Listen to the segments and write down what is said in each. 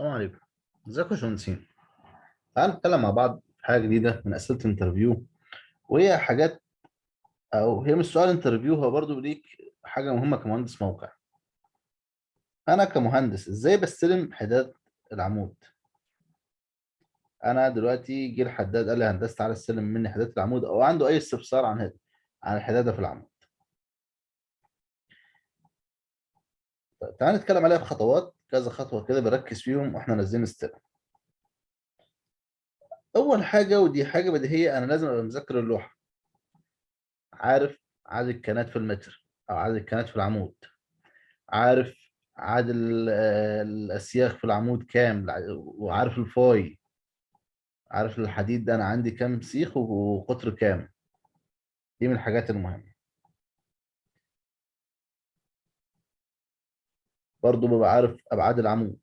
السلام عليكم. ازيكم يا باشمهندسين؟ تعالوا نتكلم مع بعض في حاجة جديدة من أسئلة ال interview. وهي حاجات أو هي مش سؤال interview هو برضو ليك حاجة مهمة كمهندس موقع. أنا كمهندس إزاي بستلم حداد العمود؟ أنا دلوقتي جه الحداد قال لي هندسة تعالى استلم مني حداد العمود أو عنده أي استفسار عن عن الحدادة في العمود. طيب تعالى نتكلم عليها بخطوات كذا خطوة كده بنركز فيهم وإحنا نازلين نستلم أول حاجة ودي حاجة بديهية أنا لازم أبقى مذاكر اللوحة. عارف عدد الكنات في المتر أو عدد الكنات في العمود؟ عارف عدد ال- الأسياخ في العمود كام؟ وعارف الفاي عارف الحديد ده أنا عندي كام سيخ وقطر كام؟ دي من الحاجات المهمة. برضو ببقى عارف ابعاد العمود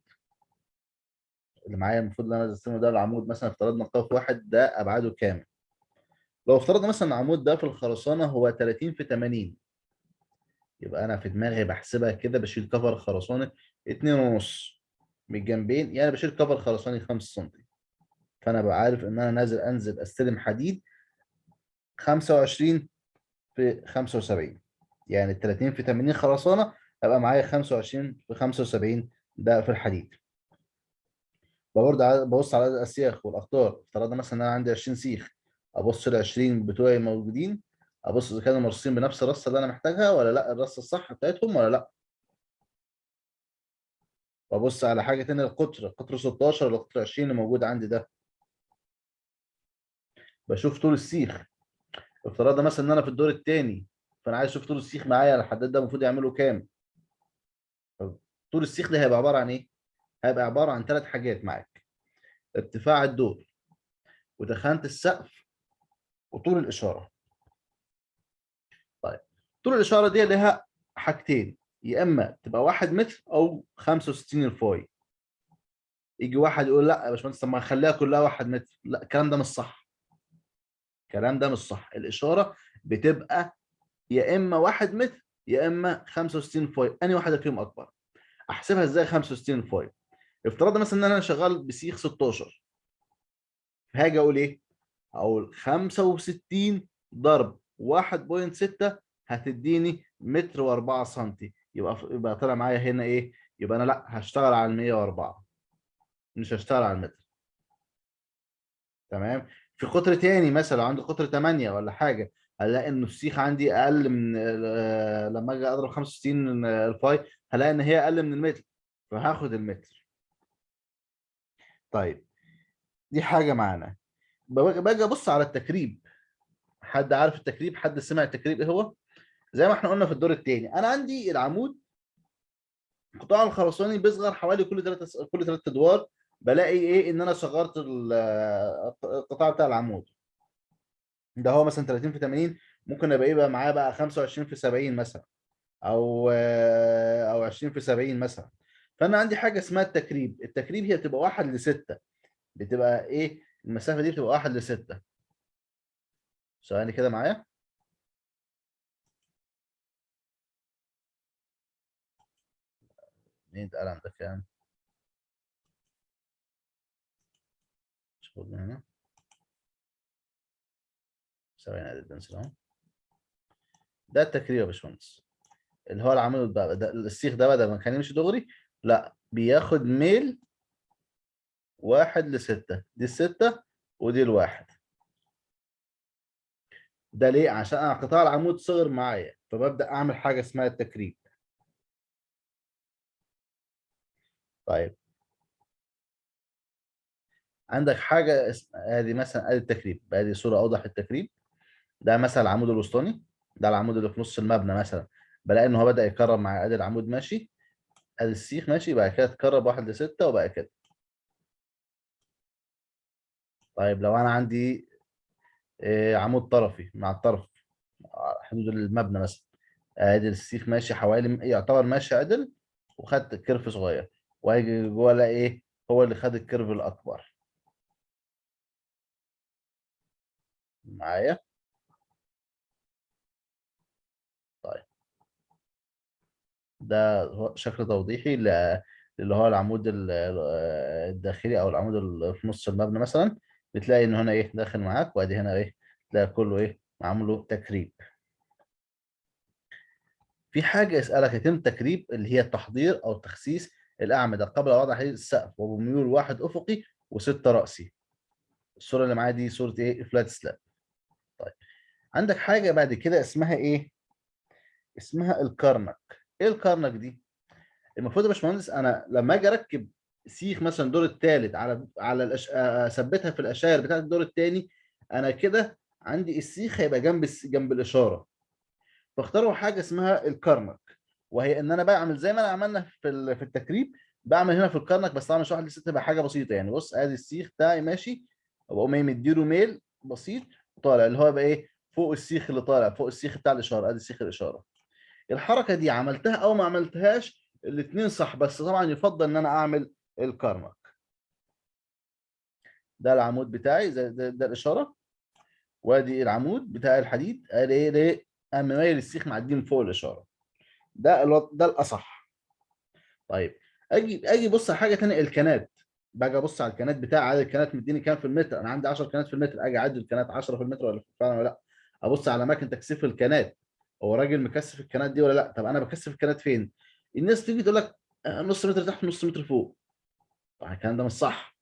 اللي معايا المفروض إن أنا استخدمه ده العمود مثلا افترضنا قاف واحد ده أبعاده كام؟ لو افترضنا مثلا العمود ده في الخرسانة هو 30 في 80 يبقى أنا في دماغي بحسبها كده بشيل كفر خرساني 2 ونص. من الجنبين يعني بشيل كفر خرساني 5 سم فأنا ببقى عارف إن أنا نازل أنزل أستلم حديد 25 في 75 يعني 30 في 80 خرسانة هيبقى معايا 25 في 75 ده في الحديد. برضه ببص على الاسياخ والاقطار افترضنا مثلا إن أنا عندي 20 سيخ أبص ال 20 بتوعي موجودين أبص إذا كانوا مرصين بنفس الرصة اللي أنا محتاجها ولا لأ الرصة الصح بتاعتهم ولا لأ. وابص على حاجة تانية القطر القطر 16 ولا القطر 20 اللي موجود عندي ده. بشوف طول السيخ. افترضنا مثلا إن أنا في الدور الثاني فأنا عايز أشوف طول السيخ معايا الحداد ده المفروض يعمله كام؟ طول السيخ ده هيبقى عبارة عن إيه؟ هيبقى عبارة عن ثلاث حاجات معاك. ارتفاع الدور ودخانة السقف وطول الإشارة. طيب طول الإشارة دي لها حاجتين. يا إما تبقى 1 متر أو 65 الفاي. يجي واحد يقول لأ يا باشمهندس طب ما نخليها كلها 1 متر. لأ الكلام ده مش صح. الكلام ده مش صح. الإشارة بتبقى يا إما 1 متر يا إما 65 فاي. أنهي واحدة فيهم أكبر؟ أحسبها إزاي 65 فاي افترضنا مثلا إن أنا شغال بسيخ 16 هاجي أقول إيه؟ أقول 65 ضرب 1.6 هتديني متر و4 سم يبقى يبقى طلع معايا هنا إيه؟ يبقى أنا لأ هشتغل على ال 104 مش هشتغل على المتر. تمام؟ في قطر تاني مثلا عندي قطر 8 ولا حاجة هلاقي إن السيخ عندي أقل من لما أجي أضرب 65 الفاي هلاقي إن هي أقل من المتر فهاخد المتر. طيب دي حاجة معانا. باجي أبص على التكريب. حد عارف التكريب؟ حد سمع التكريب؟ إيه هو؟ زي ما إحنا قلنا في الدور الثاني أنا عندي العمود القطاع الخرساني بيصغر حوالي كل ثلاث كل ثلاث أدوار. بلاقي إيه؟ إن أنا صغرت القطاع بتاع العمود. ده هو مثلا 30 في 80 ممكن أبقى إيه بقى معاه بقى 25 في 70 مثلا أو أو 20 في 70 مثلا. فأنا عندي حاجة اسمها التكريب. التكريب هي بتبقى 1 ل 6 بتبقى إيه؟ المسافة دي بتبقى 1 ل 6 ثواني كده معايا. مين القلم ده كام شوف هنا. ثواني ادي البنسل ده التكريب يا باشمهندس. اللي هو ده السيخ ده بدل ما كان يمشي دغري لا بياخد ميل واحد لستة. دي الستة ودي الواحد. ده ليه؟ عشان أنا قطاع العمود صغر معايا فببدأ أعمل حاجة اسمها التكريب طيب. عندك حاجة اسمها ادي مثلا ادي التكريب ادي صورة أوضح للتكريب ده مثلا العمود الوسطاني؟ ده العمود اللي في نص المبنى مثلا. بلاقي إن هو بدأ يكرر مع ادي العمود ماشي. ادي السيخ ماشي. بعد كده اتكرر واحد لستة وبقى كده. طيب لو أنا عندي عمود طرفي مع الطرف حدود المبنى مثلا. ادي السيخ ماشي. حوالي يعتبر ماشي عدل وخدت curve صغير. وأجي جوه ألاقي إيه؟ هو اللي خد ال curve الأكبر. معايا؟ ده شكل توضيحي اللي هو العمود ال- ال- الداخلي أو العمود اللي في نص المبنى مثلا بتلاقي إن هنا إيه داخل معاك وادي هنا إيه تلاقي كله إيه معمول له تكريب. في حاجة يسألك يتم تكريب اللي هي التحضير أو تخسيس الأعمدة قبل وضع حديد السقف وبميول واحد أفقي وستة رأسي. الصورة اللي معايا دي صورة إيه؟ فلات سلاب طيب عندك حاجة بعد كده اسمها إيه؟ اسمها الكرنك إيه الكرنك دي المفروض يا باشمهندس أنا لما أجي أركب سيخ مثلا الدور الثالث على على الأش... أثبتها في الاشاير بتاعت الدور الثاني أنا كده عندي السيخ هيبقى جنب. جنب الإشارة فاختاروا حاجة اسمها الكرنك وهي إن أنا بعمل زي ما أنا عملنا في. في التكريب بعمل هنا في الكرنك بس طبعا مش واحد لست تبقى حاجة بسيطة يعني بص أدي السيخ بتاعي ماشي وبقوم إيه مديله ميل بسيط وطالع اللي هو يبقى إيه فوق السيخ اللي طالع فوق السيخ بتاع الإشارة أدي سيخ الإشارة الحركة دي عملتها أو ما عملتهاش الاثنين صح بس طبعا يفضل إن أنا أعمل الكرنك ده العمود بتاعي ده, ده, ده الإشارة. وأدي العمود بتاع الحديد. ليه أنا مايل السيخ معدي من فوق الإشارة. ده ده الأصح. طيب أجي أجي بص على حاجة ثانية الكنات. باجي أبص على الكنات بتاع عدد الكنات مديني كام في المتر؟ أنا عندي 10 كنات في المتر. أجي اعدل الكنات 10 في المتر ولا فعلا ولا لأ؟ أبص على أماكن تكثيف الكنات. هو راجل مكثف الكنات دي ولا لأ؟ طب أنا بكثف الكنات فين؟ الناس تيجي تقول لك نص متر تحت نص متر فوق. طبعا الكلام ده مش صح.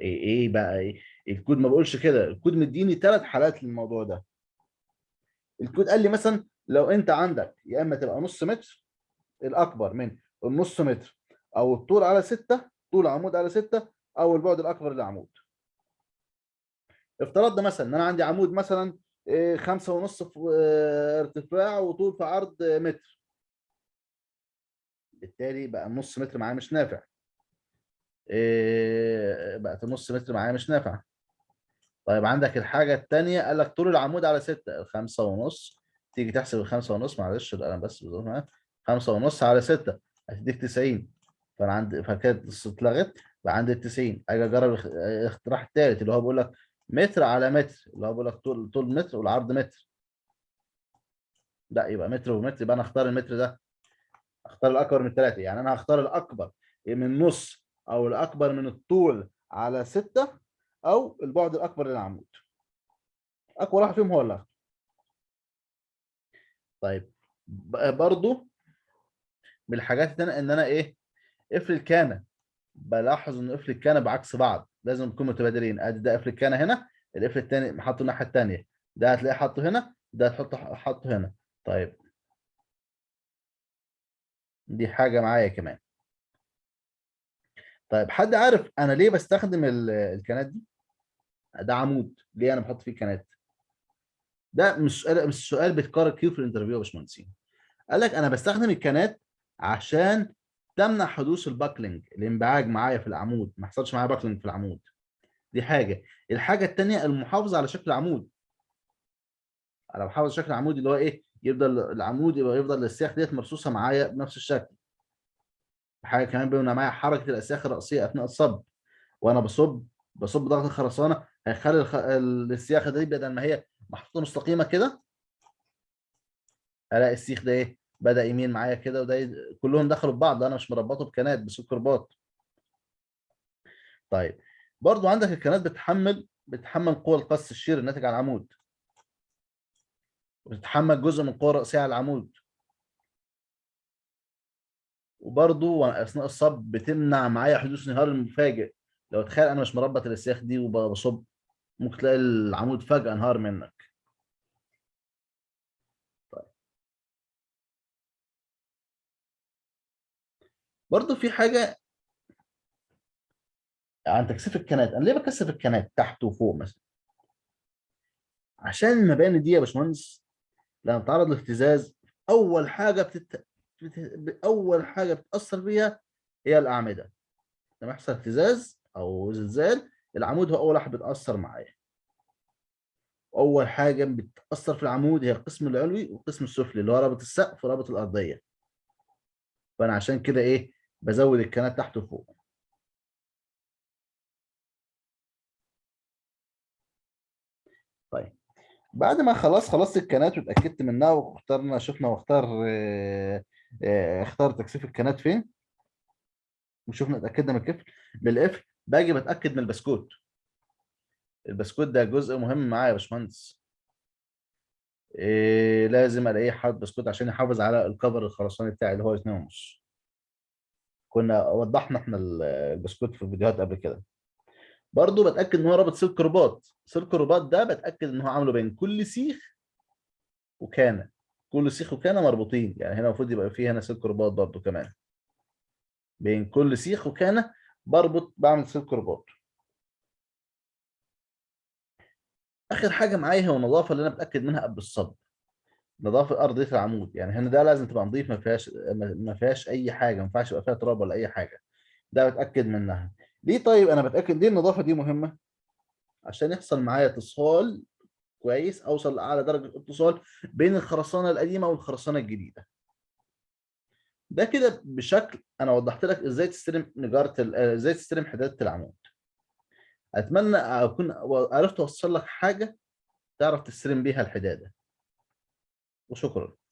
إيه إيه بقى؟ إيه؟ الكود ما بقولش كده. الكود مديني ثلاث حالات للموضوع ده. الكود قال لي مثلا لو أنت عندك يا إما تبقى نص متر الأكبر من النص متر أو الطول على ستة طول عمود على ستة أو البعد الأكبر للعمود. افترضنا مثلا إن أنا عندي عمود مثلا خمسة ونص آه، ارتفاع وطول في عرض آه، متر. بالتالي بقى النص متر معايا مش نافع. إيه، بقت النص متر معايا مش نافع. طيب عندك الحاجة التانية قال لك طول العمود على ستة. الخمسة ونص تيجي تحسب الخمسة ونص معلش القلم بس خمسة ونص على ستة هتديك 90 فأنا عندي فكانت اتلغت بقى عندي ال 90 أجي أجرب الاقتراح الثالث اللي هو بيقول لك متر على متر اللي هو بيقول لك طول طول متر والعرض متر. لا يبقى متر ومتر يبقى أنا اختار المتر ده. اختار الأكبر من الثلاثه يعني أنا هختار الأكبر من نص أو الأكبر من الطول على ستة أو البعد الأكبر للعمود. أقوى واحد فيهم هو اللي. طيب برضو من الحاجات التانية إن أنا إيه قفل الكانه بلاحظ إن قفل الكانه بعكس بعض. لازم يكونوا متبادلين. أدي ده قفل الكانه هنا القفل الثاني حاطه الناحية الثانية ده هتلاقيه حاطه هنا ده هتحطه حاطه هنا. طيب. دي حاجة معايا كمان. طيب حد عارف أنا ليه بستخدم ال- الكانات دي؟ ده عمود. ليه أنا بحط فيه كانات ده مش سؤال مش سؤال بيتكرر كتير في ال interview يا باشمهندسين. قال لك أنا بستخدم الكانات عشان تمنع حدوث ال buckling الانبعاج معايا في العمود ما يحصلش معايا buckling في العمود. دي حاجة. الحاجة الثانية المحافظة على شكل العمود. أنا بحافظ شكل العمود اللي هو إيه؟ يفضل العمود يبقى يفضل السياخ ديت مرصوصة معايا بنفس الشكل. حاجة كمان بيبقى معايا حركة الأسياخ الرأسية أثناء الصب. وأنا بصب بصب ضغط الخرسانة هيخلي الخ... السياخه دي بدل ما هي محطوطة مستقيمة كده. ألاقي السيخ ده إيه؟ بدأ يمين معايا كده وده. كلهم دخلوا في بعض أنا مش مربطه بكنات بسكر باط طيب برضو عندك الكنات بتحمل بتحمل قوى القص الشير الناتج عن العمود. وبتتحمل جزء من القوى الرئيسيه على العمود. وبرضو أثناء الصب بتمنع معايا حدوث انهيار المفاجئ. لو تخيل أنا مش مربط الاسياخ دي وبصب ممكن تلاقي العمود فجأة انهار منك. برضو في حاجة عن تكثيف الكنات أنا ليه بكثف الكنات تحت وفوق مثلا؟ عشان المباني دي يا باشمهندس لما تتعرض لاهتزاز أول حاجة بتت... بت... أول حاجة بتأثر بيها هي الأعمدة. لما يحصل اهتزاز أو زلزال العمود هو أول واحد بيتأثر معايا. اول حاجة بتأثر في العمود هي القسم العلوي والقسم السفلي اللي هو رابط السقف ورابط الأرضية. فأنا عشان كده إيه بزود الكنات تحت وفوق. طيب. بعد ما خلاص خلصت الكنات واتأكدت منها واخترنا شفنا واختار آه آه اختار تكثيف الكنات فين؟ وشوفنا اتأكدنا من الكفل بالقفل باجي بتأكد من البسكوت. البسكوت ده جزء مهم معايا يا باشمهندس. إيه لازم ألاقيه حاطط بسكوت عشان يحافظ على الكفر الخرساني بتاعي اللي هو 2 ونص. كنا وضحنا إحنا ال- البسكوت في الفيديوهات قبل كده. برضو بتأكد إن هو رابط سلك رباط. سلك الرباط ده بتأكد إن هو عامله بين كل سيخ وكانة. كل سيخ وكانة مربوطين. يعني هنا المفروض يبقى فيه هنا سلك رباط برضو كمان. بين كل سيخ وكانة بربط بعمل سلك رباط. آخر حاجة معايا هو النظافة اللي أنا بتأكد منها قبل الصب نظافة ارضيه العمود. يعني هنا ده لازم تبقى نظيف ما فيهاش ما فيهاش أي حاجة ما ينفعش يبقى فيها تراب ولا أي حاجة. ده بتأكد منها. ليه طيب؟ أنا بتأكد ليه النظافة دي مهمة؟ عشان يحصل معايا اتصال كويس أوصل لأعلى درجة اتصال بين الخرسانة القديمة والخرسانة الجديدة. ده كده بشكل أنا وضحت لك إزاي تستلم نجارة إزاي تستلم حداده العمود. أتمنى أكون عرفت أوصل لك حاجة تعرف تستلم بيها الحدادة. おしょころ。